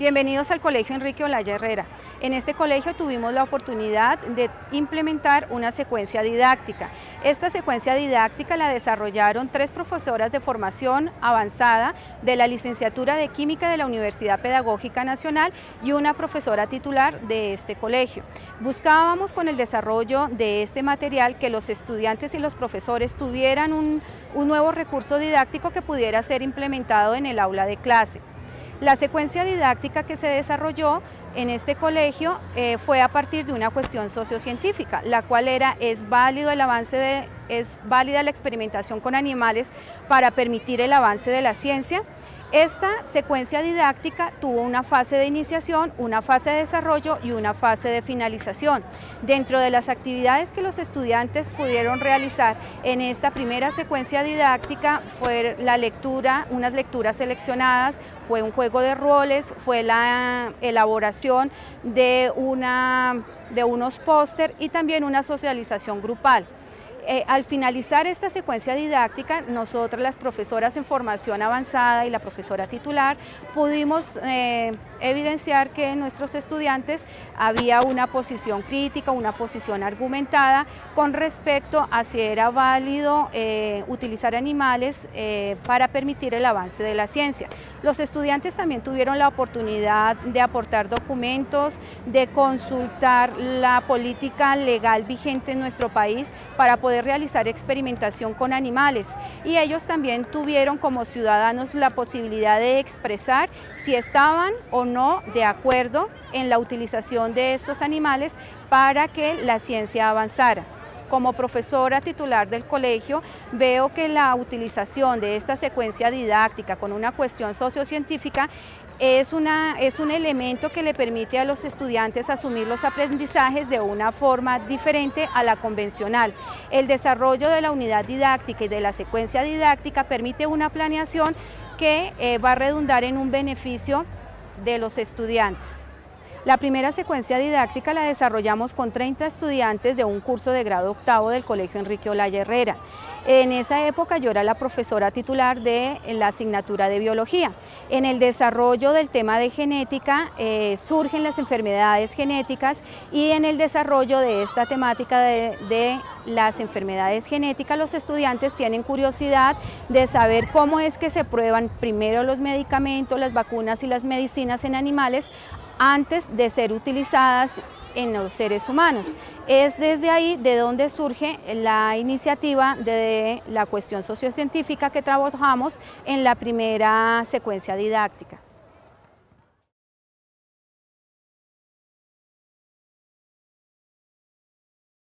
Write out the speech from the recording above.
Bienvenidos al Colegio Enrique Olaya Herrera. En este colegio tuvimos la oportunidad de implementar una secuencia didáctica. Esta secuencia didáctica la desarrollaron tres profesoras de formación avanzada de la licenciatura de Química de la Universidad Pedagógica Nacional y una profesora titular de este colegio. Buscábamos con el desarrollo de este material que los estudiantes y los profesores tuvieran un, un nuevo recurso didáctico que pudiera ser implementado en el aula de clase. La secuencia didáctica que se desarrolló en este colegio eh, fue a partir de una cuestión sociocientífica, la cual era, es válido el avance de, es válida la experimentación con animales para permitir el avance de la ciencia, esta secuencia didáctica tuvo una fase de iniciación, una fase de desarrollo y una fase de finalización. Dentro de las actividades que los estudiantes pudieron realizar en esta primera secuencia didáctica fue la lectura, unas lecturas seleccionadas, fue un juego de roles, fue la elaboración de, una, de unos póster y también una socialización grupal. Eh, al finalizar esta secuencia didáctica, nosotras las profesoras en formación avanzada y la profesora titular pudimos eh, evidenciar que en nuestros estudiantes había una posición crítica, una posición argumentada con respecto a si era válido eh, utilizar animales para permitir el avance de la ciencia. Los estudiantes también tuvieron la oportunidad de aportar documentos, de consultar la política legal vigente en nuestro país para poder realizar experimentación con animales y ellos también tuvieron como ciudadanos la posibilidad de expresar si estaban o no de acuerdo en la utilización de estos animales para que la ciencia avanzara. Como profesora titular del colegio, veo que la utilización de esta secuencia didáctica con una cuestión sociocientífica es, una, es un elemento que le permite a los estudiantes asumir los aprendizajes de una forma diferente a la convencional. El desarrollo de la unidad didáctica y de la secuencia didáctica permite una planeación que eh, va a redundar en un beneficio de los estudiantes. La primera secuencia didáctica la desarrollamos con 30 estudiantes de un curso de grado octavo del Colegio Enrique Olaya Herrera. En esa época yo era la profesora titular de la asignatura de biología. En el desarrollo del tema de genética eh, surgen las enfermedades genéticas y en el desarrollo de esta temática de, de las enfermedades genéticas los estudiantes tienen curiosidad de saber cómo es que se prueban primero los medicamentos, las vacunas y las medicinas en animales antes de ser utilizadas en los seres humanos. Es desde ahí de donde surge la iniciativa de la cuestión sociocientífica que trabajamos en la primera secuencia didáctica.